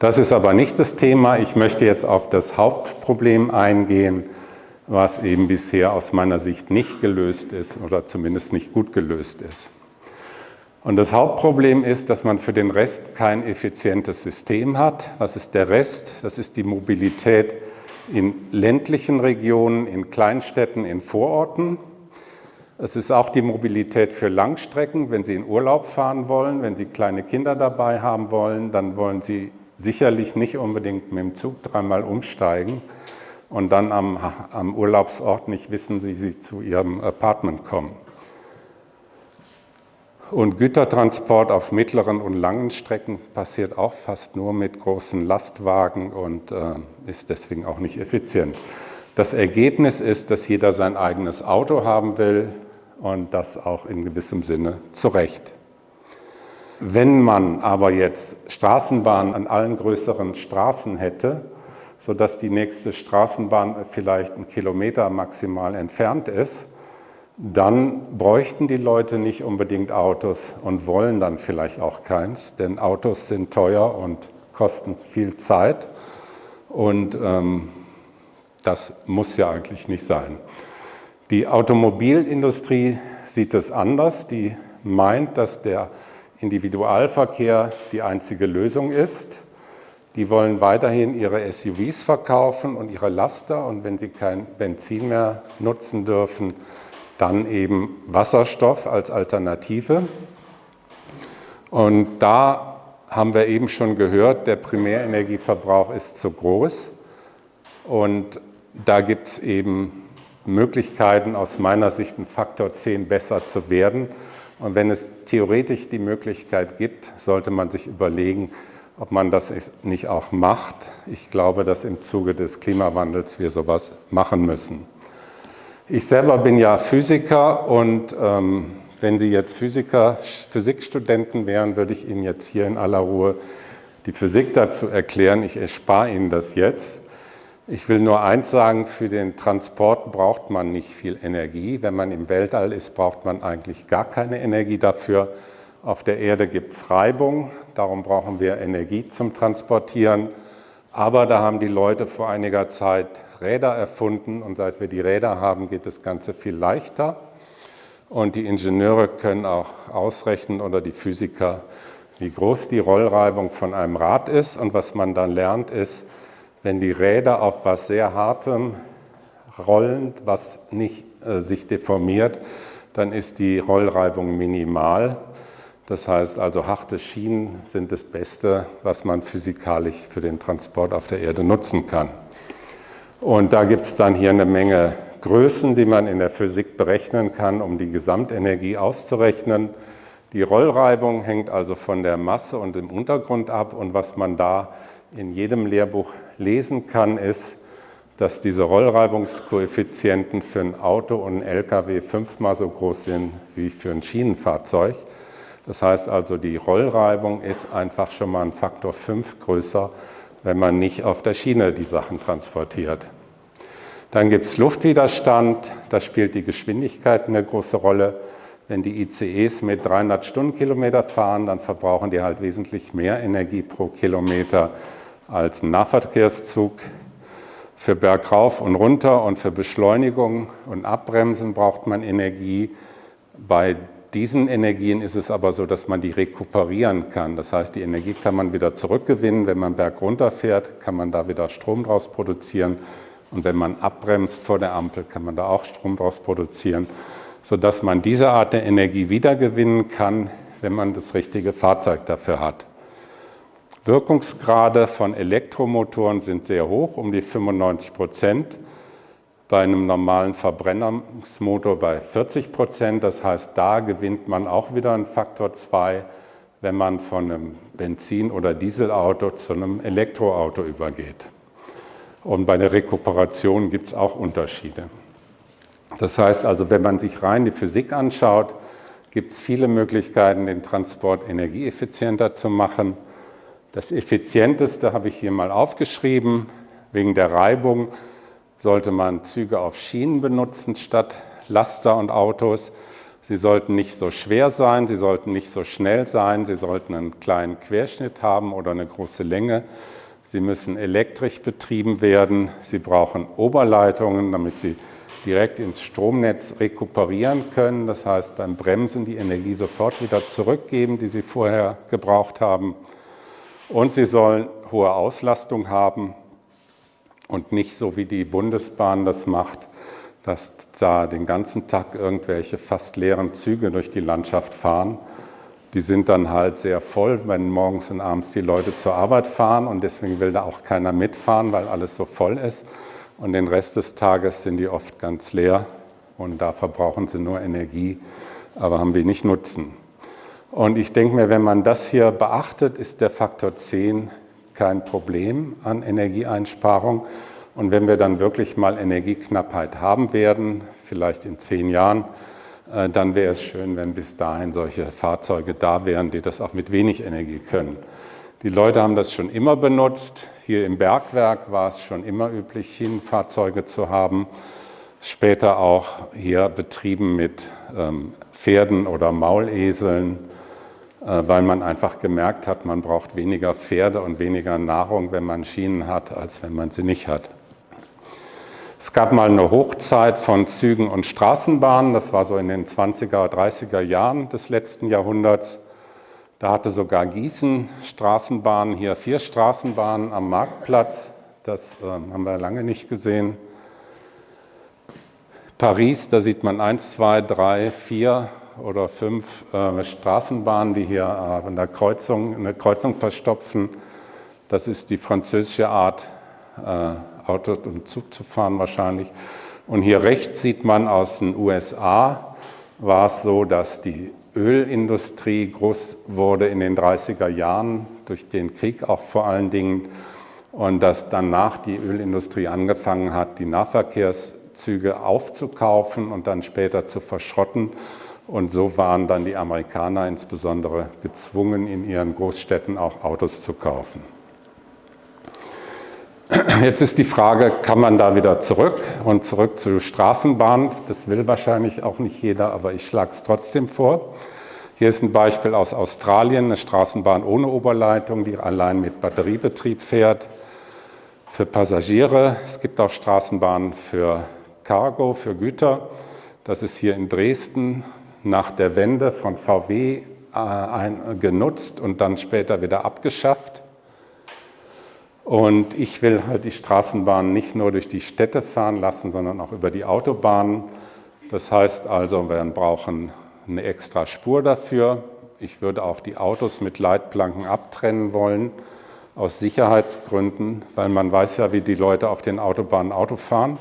Speaker 1: Das ist aber nicht das Thema. Ich möchte jetzt auf das Hauptproblem eingehen, was eben bisher aus meiner Sicht nicht gelöst ist oder zumindest nicht gut gelöst ist. Und das Hauptproblem ist, dass man für den Rest kein effizientes System hat. Was ist der Rest? Das ist die Mobilität in ländlichen Regionen, in Kleinstädten, in Vororten. Es ist auch die Mobilität für Langstrecken. Wenn Sie in Urlaub fahren wollen, wenn Sie kleine Kinder dabei haben wollen, dann wollen Sie sicherlich nicht unbedingt mit dem Zug dreimal umsteigen und dann am, am Urlaubsort nicht wissen, wie Sie zu Ihrem Apartment kommen. Und Gütertransport auf mittleren und langen Strecken passiert auch fast nur mit großen Lastwagen und äh, ist deswegen auch nicht effizient. Das Ergebnis ist, dass jeder sein eigenes Auto haben will und das auch in gewissem Sinne zu Recht. Wenn man aber jetzt Straßenbahnen an allen größeren Straßen hätte, sodass die nächste Straßenbahn vielleicht einen Kilometer maximal entfernt ist, dann bräuchten die Leute nicht unbedingt Autos und wollen dann vielleicht auch keins, denn Autos sind teuer und kosten viel Zeit und ähm, das muss ja eigentlich nicht sein. Die Automobilindustrie sieht es anders, die meint, dass der Individualverkehr die einzige Lösung ist. Die wollen weiterhin ihre SUVs verkaufen und ihre Laster und wenn sie kein Benzin mehr nutzen dürfen, dann eben Wasserstoff als Alternative. Und da haben wir eben schon gehört, der Primärenergieverbrauch ist zu groß. Und da gibt es eben Möglichkeiten, aus meiner Sicht ein Faktor 10 besser zu werden. Und wenn es theoretisch die Möglichkeit gibt, sollte man sich überlegen, ob man das nicht auch macht. Ich glaube, dass im Zuge des Klimawandels wir sowas machen müssen. Ich selber bin ja Physiker und ähm, wenn Sie jetzt Physiker, Physikstudenten wären, würde ich Ihnen jetzt hier in aller Ruhe die Physik dazu erklären. Ich erspare Ihnen das jetzt. Ich will nur eins sagen, für den Transport braucht man nicht viel Energie. Wenn man im Weltall ist, braucht man eigentlich gar keine Energie dafür. Auf der Erde gibt es Reibung, darum brauchen wir Energie zum Transportieren. Aber da haben die Leute vor einiger Zeit Räder erfunden und seit wir die Räder haben, geht das Ganze viel leichter. Und die Ingenieure können auch ausrechnen oder die Physiker, wie groß die Rollreibung von einem Rad ist. Und was man dann lernt, ist, wenn die Räder auf was sehr Hartem rollen, was nicht äh, sich deformiert, dann ist die Rollreibung minimal. Das heißt also, harte Schienen sind das Beste, was man physikalisch für den Transport auf der Erde nutzen kann. Und da gibt es dann hier eine Menge Größen, die man in der Physik berechnen kann, um die Gesamtenergie auszurechnen. Die Rollreibung hängt also von der Masse und dem Untergrund ab. Und was man da in jedem Lehrbuch lesen kann, ist, dass diese Rollreibungskoeffizienten für ein Auto und ein LKW fünfmal so groß sind wie für ein Schienenfahrzeug. Das heißt also, die Rollreibung ist einfach schon mal ein Faktor 5 größer wenn man nicht auf der Schiene die Sachen transportiert. Dann gibt es Luftwiderstand, da spielt die Geschwindigkeit eine große Rolle. Wenn die ICEs mit 300 Stundenkilometer fahren, dann verbrauchen die halt wesentlich mehr Energie pro Kilometer als ein Nahverkehrszug. Für Bergauf und runter und für Beschleunigung und Abbremsen braucht man Energie. Bei diesen Energien ist es aber so, dass man die rekuperieren kann. Das heißt, die Energie kann man wieder zurückgewinnen. Wenn man bergunter fährt, kann man da wieder Strom draus produzieren. Und wenn man abbremst vor der Ampel, kann man da auch Strom draus produzieren, sodass man diese Art der Energie wiedergewinnen kann, wenn man das richtige Fahrzeug dafür hat. Wirkungsgrade von Elektromotoren sind sehr hoch, um die 95 Prozent bei einem normalen Verbrennungsmotor bei 40 Prozent. Das heißt, da gewinnt man auch wieder einen Faktor 2, wenn man von einem Benzin- oder Dieselauto zu einem Elektroauto übergeht. Und bei der Rekuperation gibt es auch Unterschiede. Das heißt also, wenn man sich rein die Physik anschaut, gibt es viele Möglichkeiten, den Transport energieeffizienter zu machen. Das effizienteste habe ich hier mal aufgeschrieben, wegen der Reibung sollte man Züge auf Schienen benutzen statt Laster und Autos. Sie sollten nicht so schwer sein, sie sollten nicht so schnell sein, sie sollten einen kleinen Querschnitt haben oder eine große Länge. Sie müssen elektrisch betrieben werden, sie brauchen Oberleitungen, damit sie direkt ins Stromnetz rekuperieren können. Das heißt, beim Bremsen die Energie sofort wieder zurückgeben, die sie vorher gebraucht haben. Und sie sollen hohe Auslastung haben, und nicht so wie die Bundesbahn das macht, dass da den ganzen Tag irgendwelche fast leeren Züge durch die Landschaft fahren. Die sind dann halt sehr voll, wenn morgens und abends die Leute zur Arbeit fahren und deswegen will da auch keiner mitfahren, weil alles so voll ist. Und den Rest des Tages sind die oft ganz leer und da verbrauchen sie nur Energie, aber haben wenig Nutzen. Und ich denke mir, wenn man das hier beachtet, ist der Faktor 10 kein Problem an Energieeinsparung. Und wenn wir dann wirklich mal Energieknappheit haben werden, vielleicht in zehn Jahren, äh, dann wäre es schön, wenn bis dahin solche Fahrzeuge da wären, die das auch mit wenig Energie können. Die Leute haben das schon immer benutzt. Hier im Bergwerk war es schon immer üblich, Schienenfahrzeuge zu haben. Später auch hier betrieben mit ähm, Pferden oder Mauleseln, weil man einfach gemerkt hat, man braucht weniger Pferde und weniger Nahrung, wenn man Schienen hat, als wenn man sie nicht hat. Es gab mal eine Hochzeit von Zügen und Straßenbahnen, das war so in den 20er, 30er Jahren des letzten Jahrhunderts. Da hatte sogar Gießen Straßenbahnen, hier vier Straßenbahnen am Marktplatz, das äh, haben wir lange nicht gesehen. Paris, da sieht man eins, zwei, drei, vier oder fünf äh, Straßenbahnen, die hier äh, an der Kreuzung, eine Kreuzung verstopfen. Das ist die französische Art, äh, Auto und Zug zu fahren wahrscheinlich. Und hier rechts sieht man aus den USA, war es so, dass die Ölindustrie groß wurde in den 30er Jahren, durch den Krieg auch vor allen Dingen, und dass danach die Ölindustrie angefangen hat, die Nahverkehrszüge aufzukaufen und dann später zu verschrotten. Und so waren dann die Amerikaner insbesondere gezwungen, in ihren Großstädten auch Autos zu kaufen. Jetzt ist die Frage, kann man da wieder zurück und zurück zur Straßenbahn? Das will wahrscheinlich auch nicht jeder, aber ich schlage es trotzdem vor. Hier ist ein Beispiel aus Australien, eine Straßenbahn ohne Oberleitung, die allein mit Batteriebetrieb fährt. Für Passagiere, es gibt auch Straßenbahnen für Cargo, für Güter. Das ist hier in Dresden nach der Wende von VW äh, genutzt und dann später wieder abgeschafft. Und ich will halt die Straßenbahn nicht nur durch die Städte fahren lassen, sondern auch über die Autobahnen. Das heißt also, wir brauchen eine extra Spur dafür. Ich würde auch die Autos mit Leitplanken abtrennen wollen, aus Sicherheitsgründen, weil man weiß ja, wie die Leute auf den Autobahnen Auto fahren.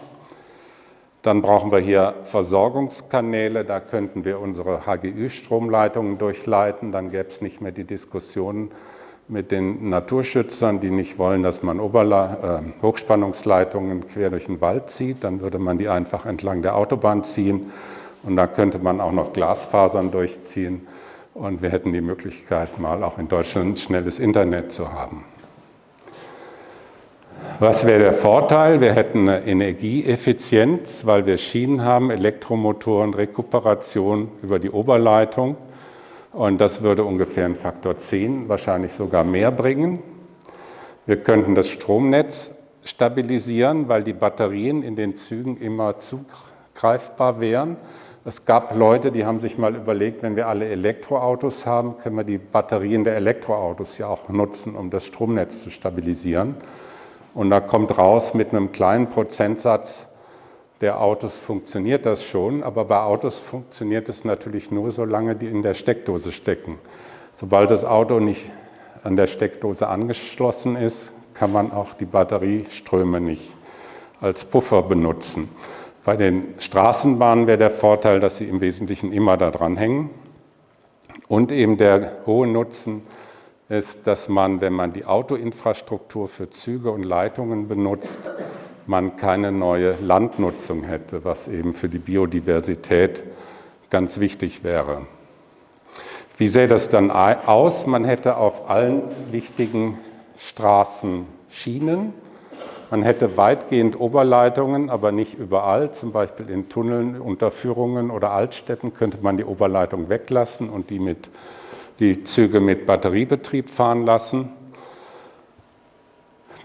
Speaker 1: Dann brauchen wir hier Versorgungskanäle, da könnten wir unsere HGÜ-Stromleitungen durchleiten, dann gäbe es nicht mehr die Diskussionen mit den Naturschützern, die nicht wollen, dass man Oberla äh, Hochspannungsleitungen quer durch den Wald zieht, dann würde man die einfach entlang der Autobahn ziehen. Und da könnte man auch noch Glasfasern durchziehen. Und wir hätten die Möglichkeit, mal auch in Deutschland schnelles Internet zu haben. Was wäre der Vorteil? Wir hätten eine Energieeffizienz, weil wir Schienen haben, Elektromotoren, Rekuperation über die Oberleitung. Und das würde ungefähr einen Faktor 10, wahrscheinlich sogar mehr bringen. Wir könnten das Stromnetz stabilisieren, weil die Batterien in den Zügen immer zugreifbar wären. Es gab Leute, die haben sich mal überlegt, wenn wir alle Elektroautos haben, können wir die Batterien der Elektroautos ja auch nutzen, um das Stromnetz zu stabilisieren. Und da kommt raus, mit einem kleinen Prozentsatz der Autos funktioniert das schon, aber bei Autos funktioniert es natürlich nur, solange die in der Steckdose stecken. Sobald das Auto nicht an der Steckdose angeschlossen ist, kann man auch die Batterieströme nicht als Puffer benutzen. Bei den Straßenbahnen wäre der Vorteil, dass sie im Wesentlichen immer da dran hängen. Und eben der hohe Nutzen ist, dass man, wenn man die Autoinfrastruktur für Züge und Leitungen benutzt, man keine neue Landnutzung hätte, was eben für die Biodiversität ganz wichtig wäre. Wie sähe das dann aus? Man hätte auf allen wichtigen Straßen Schienen. Man hätte weitgehend Oberleitungen, aber nicht überall. Zum Beispiel in Tunneln, Unterführungen oder Altstädten könnte man die Oberleitung weglassen und die, mit, die Züge mit Batteriebetrieb fahren lassen.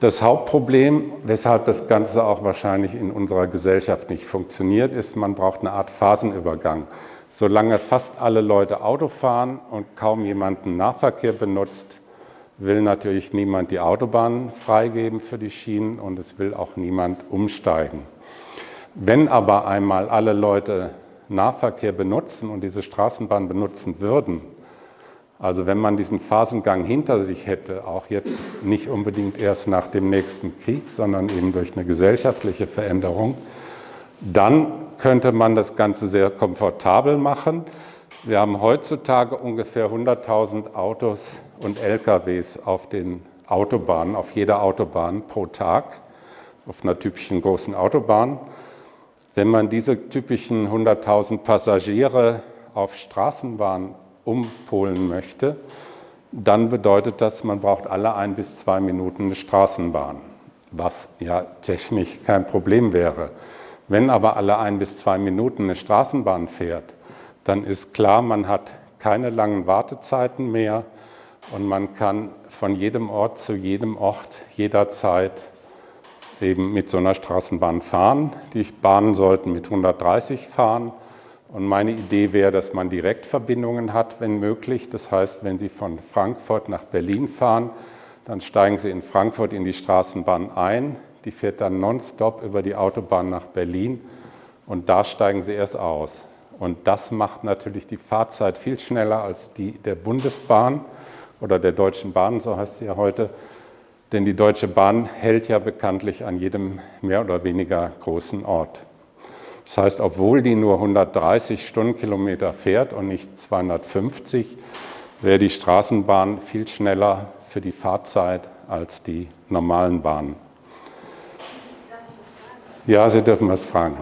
Speaker 1: Das Hauptproblem, weshalb das Ganze auch wahrscheinlich in unserer Gesellschaft nicht funktioniert, ist, man braucht eine Art Phasenübergang. Solange fast alle Leute Auto fahren und kaum jemanden Nahverkehr benutzt, will natürlich niemand die Autobahn freigeben für die Schienen und es will auch niemand umsteigen. Wenn aber einmal alle Leute Nahverkehr benutzen und diese Straßenbahn benutzen würden, also wenn man diesen Phasengang hinter sich hätte, auch jetzt nicht unbedingt erst nach dem nächsten Krieg, sondern eben durch eine gesellschaftliche Veränderung, dann könnte man das Ganze sehr komfortabel machen. Wir haben heutzutage ungefähr 100.000 Autos und LKWs auf den Autobahnen, auf jeder Autobahn pro Tag, auf einer typischen großen Autobahn. Wenn man diese typischen 100.000 Passagiere auf Straßenbahnen umpolen möchte, dann bedeutet das, man braucht alle ein bis zwei Minuten eine Straßenbahn, was ja technisch kein Problem wäre. Wenn aber alle ein bis zwei Minuten eine Straßenbahn fährt, dann ist klar, man hat keine langen Wartezeiten mehr und man kann von jedem Ort zu jedem Ort jederzeit eben mit so einer Straßenbahn fahren. Die Bahnen sollten mit 130 fahren und meine Idee wäre, dass man Direktverbindungen hat, wenn möglich. Das heißt, wenn Sie von Frankfurt nach Berlin fahren, dann steigen Sie in Frankfurt in die Straßenbahn ein. Die fährt dann nonstop über die Autobahn nach Berlin und da steigen Sie erst aus. Und das macht natürlich die Fahrzeit viel schneller als die der Bundesbahn oder der Deutschen Bahn, so heißt sie ja heute. Denn die Deutsche Bahn hält ja bekanntlich an jedem mehr oder weniger großen Ort. Das heißt, obwohl die nur 130 Stundenkilometer fährt und nicht 250, wäre die Straßenbahn viel schneller für die Fahrzeit als die normalen Bahnen. Ja, Sie dürfen was fragen.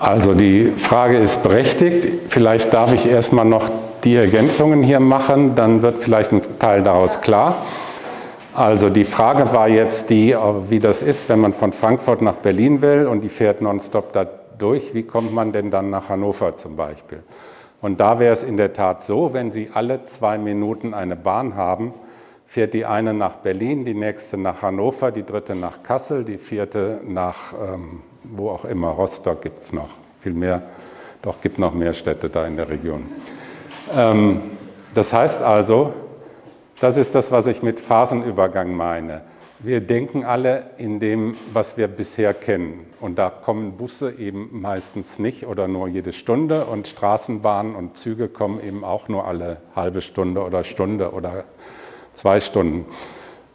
Speaker 1: Also die Frage ist berechtigt. Vielleicht darf ich erstmal noch die Ergänzungen hier machen, dann wird vielleicht ein Teil daraus klar. Also die Frage war jetzt die, wie das ist, wenn man von Frankfurt nach Berlin will und die fährt nonstop da durch, wie kommt man denn dann nach Hannover zum Beispiel? Und da wäre es in der Tat so, wenn Sie alle zwei Minuten eine Bahn haben, fährt die eine nach Berlin, die nächste nach Hannover, die dritte nach Kassel, die vierte nach ähm, wo auch immer, Rostock gibt es noch, viel mehr, doch gibt noch mehr Städte da in der Region. Ähm, das heißt also, das ist das, was ich mit Phasenübergang meine. Wir denken alle in dem, was wir bisher kennen. Und da kommen Busse eben meistens nicht oder nur jede Stunde und Straßenbahnen und Züge kommen eben auch nur alle halbe Stunde oder Stunde oder zwei Stunden.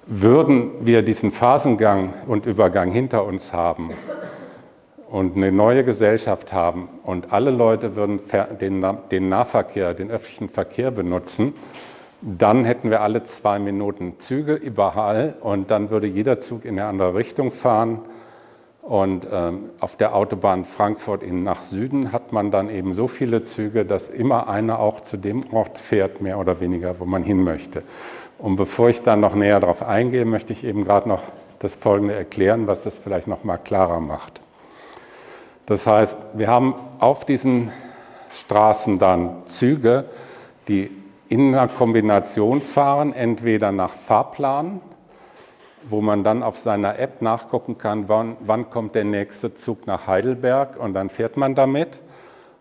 Speaker 1: Würden wir diesen Phasengang und Übergang hinter uns haben und eine neue Gesellschaft haben und alle Leute würden den Nahverkehr, den öffentlichen Verkehr benutzen, dann hätten wir alle zwei Minuten Züge überall und dann würde jeder Zug in eine andere Richtung fahren. Und ähm, auf der Autobahn Frankfurt in nach Süden hat man dann eben so viele Züge, dass immer einer auch zu dem Ort fährt, mehr oder weniger, wo man hin möchte. Und bevor ich dann noch näher darauf eingehe, möchte ich eben gerade noch das Folgende erklären, was das vielleicht noch mal klarer macht. Das heißt, wir haben auf diesen Straßen dann Züge, die in einer Kombination fahren, entweder nach Fahrplan, wo man dann auf seiner App nachgucken kann, wann, wann kommt der nächste Zug nach Heidelberg und dann fährt man damit,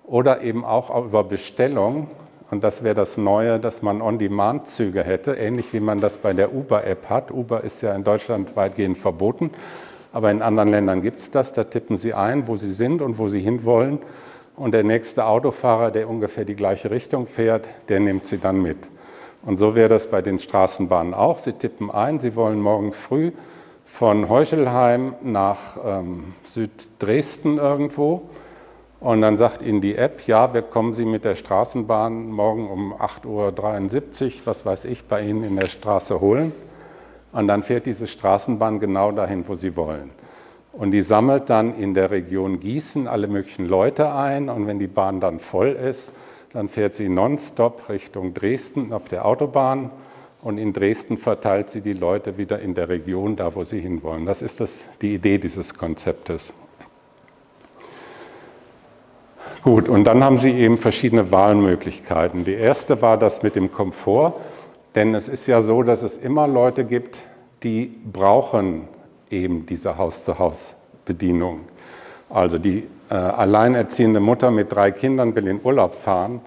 Speaker 1: oder eben auch über Bestellung. Und das wäre das Neue, dass man On-Demand-Züge hätte, ähnlich wie man das bei der Uber-App hat. Uber ist ja in Deutschland weitgehend verboten, aber in anderen Ländern gibt es das. Da tippen Sie ein, wo Sie sind und wo Sie hinwollen und der nächste Autofahrer, der ungefähr die gleiche Richtung fährt, der nimmt sie dann mit. Und so wäre das bei den Straßenbahnen auch. Sie tippen ein, Sie wollen morgen früh von Heuchelheim nach ähm, Süddresden irgendwo und dann sagt Ihnen die App, ja, wir kommen Sie mit der Straßenbahn morgen um 8.73 Uhr, was weiß ich, bei Ihnen in der Straße holen. Und dann fährt diese Straßenbahn genau dahin, wo Sie wollen. Und die sammelt dann in der Region Gießen alle möglichen Leute ein und wenn die Bahn dann voll ist, dann fährt sie nonstop Richtung Dresden auf der Autobahn und in Dresden verteilt sie die Leute wieder in der Region, da wo sie hinwollen. Das ist das, die Idee dieses Konzeptes. Gut, und dann haben Sie eben verschiedene Wahlmöglichkeiten. Die erste war das mit dem Komfort, denn es ist ja so, dass es immer Leute gibt, die brauchen eben diese Haus-zu-Haus-Bedienung. Also die äh, alleinerziehende Mutter mit drei Kindern will in Urlaub fahren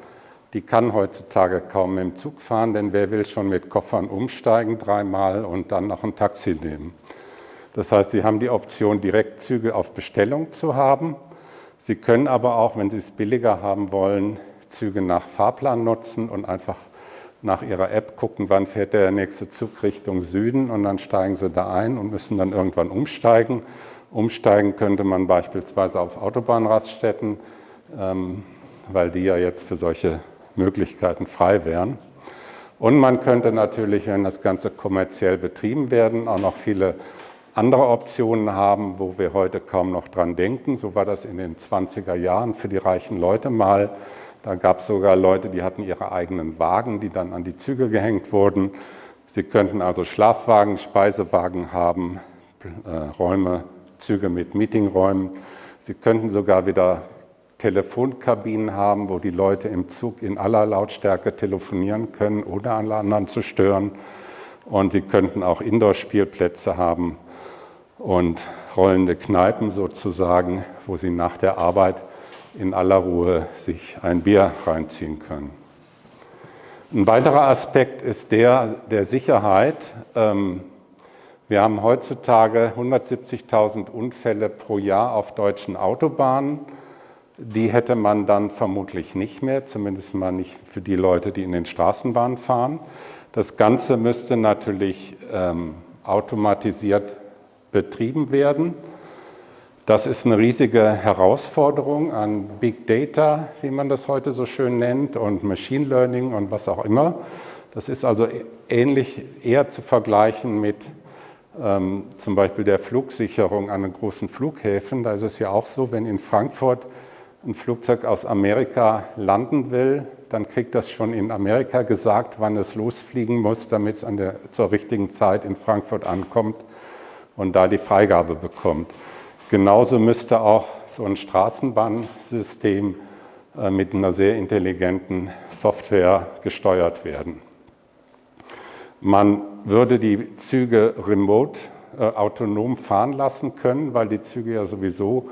Speaker 1: die kann heutzutage kaum mit dem Zug fahren, denn wer will schon mit Koffern umsteigen dreimal und dann noch ein Taxi nehmen. Das heißt, Sie haben die Option, Direktzüge auf Bestellung zu haben. Sie können aber auch, wenn Sie es billiger haben wollen, Züge nach Fahrplan nutzen und einfach nach Ihrer App gucken, wann fährt der nächste Zug Richtung Süden und dann steigen Sie da ein und müssen dann irgendwann umsteigen. Umsteigen könnte man beispielsweise auf Autobahnraststätten, ähm, weil die ja jetzt für solche Möglichkeiten frei wären. Und man könnte natürlich, wenn das Ganze kommerziell betrieben werden, auch noch viele andere Optionen haben, wo wir heute kaum noch dran denken. So war das in den 20er Jahren für die reichen Leute mal. Da gab es sogar Leute, die hatten ihre eigenen Wagen, die dann an die Züge gehängt wurden. Sie könnten also Schlafwagen, Speisewagen haben, äh, Räume, Züge mit Meetingräumen. Sie könnten sogar wieder Telefonkabinen haben, wo die Leute im Zug in aller Lautstärke telefonieren können, ohne alle anderen zu stören. Und sie könnten auch Indoor-Spielplätze haben, und rollende Kneipen sozusagen, wo Sie nach der Arbeit in aller Ruhe sich ein Bier reinziehen können. Ein weiterer Aspekt ist der der Sicherheit. Ähm, wir haben heutzutage 170.000 Unfälle pro Jahr auf deutschen Autobahnen. Die hätte man dann vermutlich nicht mehr, zumindest mal nicht für die Leute, die in den Straßenbahnen fahren. Das Ganze müsste natürlich ähm, automatisiert betrieben werden. Das ist eine riesige Herausforderung an Big Data, wie man das heute so schön nennt, und Machine Learning und was auch immer. Das ist also ähnlich eher zu vergleichen mit ähm, zum Beispiel der Flugsicherung an den großen Flughäfen. Da ist es ja auch so, wenn in Frankfurt ein Flugzeug aus Amerika landen will, dann kriegt das schon in Amerika gesagt, wann es losfliegen muss, damit es an der, zur richtigen Zeit in Frankfurt ankommt und da die Freigabe bekommt. Genauso müsste auch so ein Straßenbahnsystem äh, mit einer sehr intelligenten Software gesteuert werden. Man würde die Züge remote äh, autonom fahren lassen können, weil die Züge ja sowieso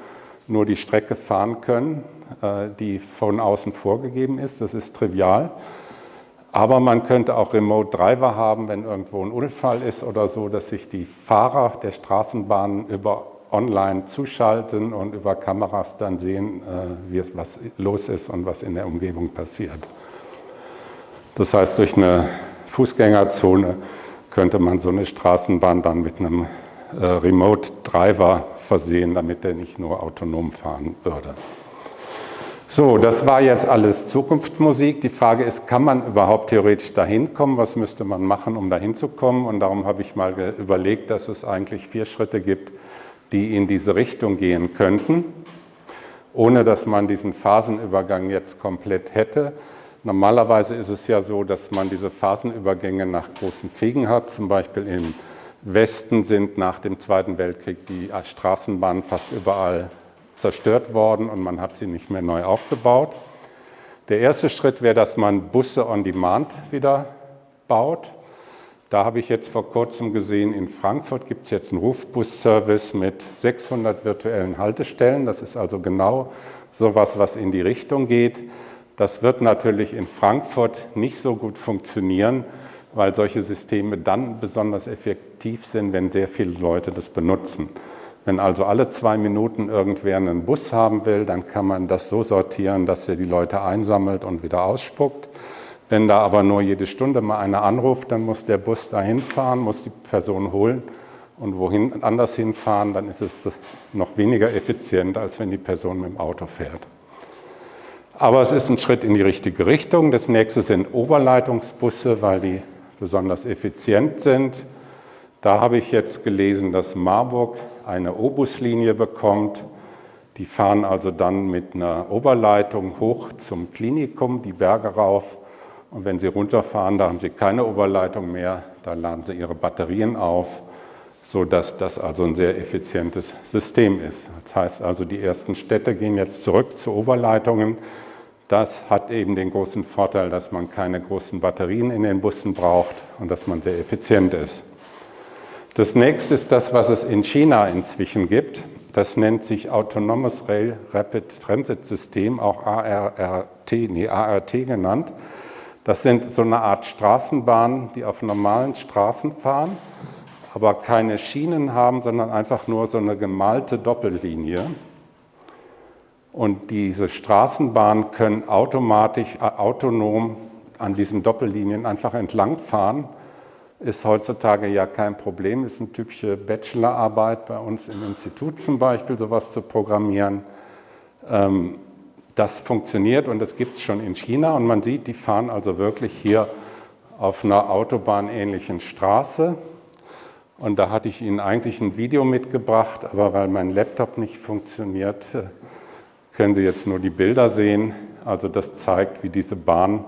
Speaker 1: nur die Strecke fahren können, äh, die von außen vorgegeben ist. Das ist trivial. Aber man könnte auch Remote Driver haben, wenn irgendwo ein Unfall ist oder so, dass sich die Fahrer der Straßenbahnen über online zuschalten und über Kameras dann sehen, äh, wie es, was los ist und was in der Umgebung passiert. Das heißt, durch eine Fußgängerzone könnte man so eine Straßenbahn dann mit einem äh, Remote Driver versehen, damit er nicht nur autonom fahren würde. So, das war jetzt alles Zukunftsmusik. Die Frage ist, kann man überhaupt theoretisch dahin kommen? Was müsste man machen, um dahin zu kommen? Und darum habe ich mal überlegt, dass es eigentlich vier Schritte gibt, die in diese Richtung gehen könnten, ohne dass man diesen Phasenübergang jetzt komplett hätte. Normalerweise ist es ja so, dass man diese Phasenübergänge nach großen Kriegen hat. Zum Beispiel im Westen sind nach dem Zweiten Weltkrieg die Straßenbahnen fast überall zerstört worden und man hat sie nicht mehr neu aufgebaut. Der erste Schritt wäre, dass man Busse on Demand wieder baut. Da habe ich jetzt vor kurzem gesehen, in Frankfurt gibt es jetzt einen Rufbus-Service mit 600 virtuellen Haltestellen. Das ist also genau sowas, was in die Richtung geht. Das wird natürlich in Frankfurt nicht so gut funktionieren, weil solche Systeme dann besonders effektiv sind, wenn sehr viele Leute das benutzen. Wenn also alle zwei Minuten irgendwer einen Bus haben will, dann kann man das so sortieren, dass er die Leute einsammelt und wieder ausspuckt. Wenn da aber nur jede Stunde mal einer anruft, dann muss der Bus dahin fahren, muss die Person holen und wohin anders hinfahren, dann ist es noch weniger effizient, als wenn die Person mit dem Auto fährt. Aber es ist ein Schritt in die richtige Richtung. Das nächste sind Oberleitungsbusse, weil die besonders effizient sind. Da habe ich jetzt gelesen, dass Marburg eine Obuslinie bekommt. Die fahren also dann mit einer Oberleitung hoch zum Klinikum, die Berge rauf. Und wenn sie runterfahren, da haben sie keine Oberleitung mehr, da laden sie ihre Batterien auf, sodass das also ein sehr effizientes System ist. Das heißt also, die ersten Städte gehen jetzt zurück zu Oberleitungen. Das hat eben den großen Vorteil, dass man keine großen Batterien in den Bussen braucht und dass man sehr effizient ist. Das nächste ist das, was es in China inzwischen gibt. Das nennt sich Autonomous Rail Rapid Transit System, auch ARRT, nee, ART genannt. Das sind so eine Art Straßenbahnen, die auf normalen Straßen fahren, aber keine Schienen haben, sondern einfach nur so eine gemalte Doppellinie. Und diese Straßenbahnen können automatisch, äh, autonom an diesen Doppellinien einfach entlangfahren. Ist heutzutage ja kein Problem, ist eine typische Bachelorarbeit bei uns im Institut zum Beispiel, sowas zu programmieren. Ähm, das funktioniert und das gibt es schon in China und man sieht, die fahren also wirklich hier auf einer autobahnähnlichen Straße. Und da hatte ich Ihnen eigentlich ein Video mitgebracht, aber weil mein Laptop nicht funktioniert, können Sie jetzt nur die Bilder sehen. Also das zeigt, wie diese Bahn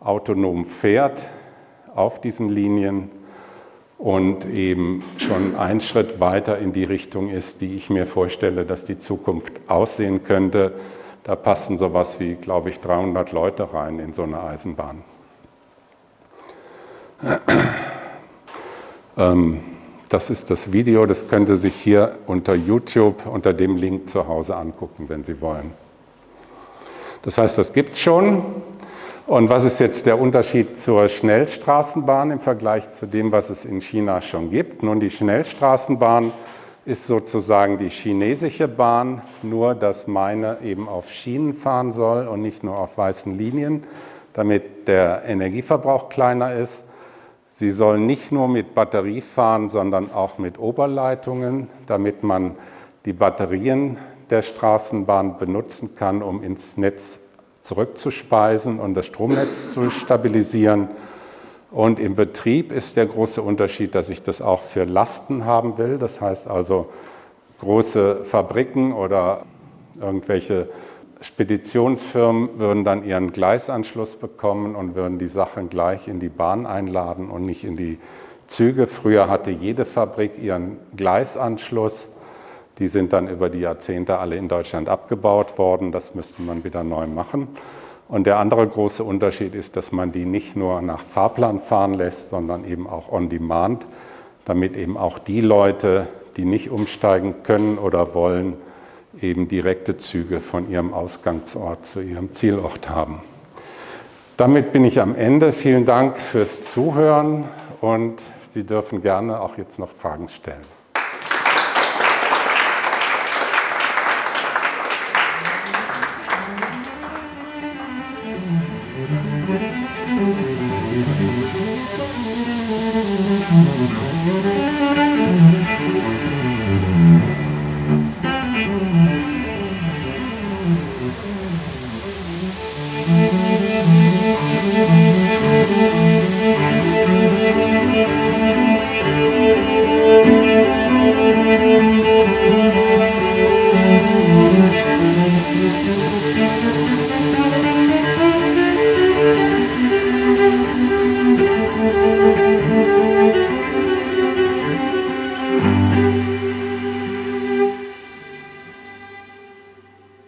Speaker 1: autonom fährt auf diesen Linien und eben schon einen Schritt weiter in die Richtung ist, die ich mir vorstelle, dass die Zukunft aussehen könnte. Da passen sowas wie, glaube ich, 300 Leute rein in so eine Eisenbahn. Ähm, das ist das Video, das können Sie sich hier unter YouTube unter dem Link zu Hause angucken, wenn Sie wollen. Das heißt, das gibt es schon. Und was ist jetzt der Unterschied zur Schnellstraßenbahn im Vergleich zu dem, was es in China schon gibt? Nun, die Schnellstraßenbahn ist sozusagen die chinesische Bahn, nur dass meine eben auf Schienen fahren soll und nicht nur auf weißen Linien, damit der Energieverbrauch kleiner ist. Sie soll nicht nur mit Batterie fahren, sondern auch mit Oberleitungen, damit man die Batterien der Straßenbahn benutzen kann, um ins Netz zurückzuspeisen und das Stromnetz zu stabilisieren. Und im Betrieb ist der große Unterschied, dass ich das auch für Lasten haben will. Das heißt also, große Fabriken oder irgendwelche Speditionsfirmen würden dann ihren Gleisanschluss bekommen und würden die Sachen gleich in die Bahn einladen und nicht in die Züge. Früher hatte jede Fabrik ihren Gleisanschluss. Die sind dann über die Jahrzehnte alle in Deutschland abgebaut worden. Das müsste man wieder neu machen. Und der andere große Unterschied ist, dass man die nicht nur nach Fahrplan fahren lässt, sondern eben auch on demand, damit eben auch die Leute, die nicht umsteigen können oder wollen, eben direkte Züge von ihrem Ausgangsort zu ihrem Zielort haben. Damit bin ich am Ende. Vielen Dank fürs Zuhören und Sie dürfen gerne auch jetzt noch Fragen stellen.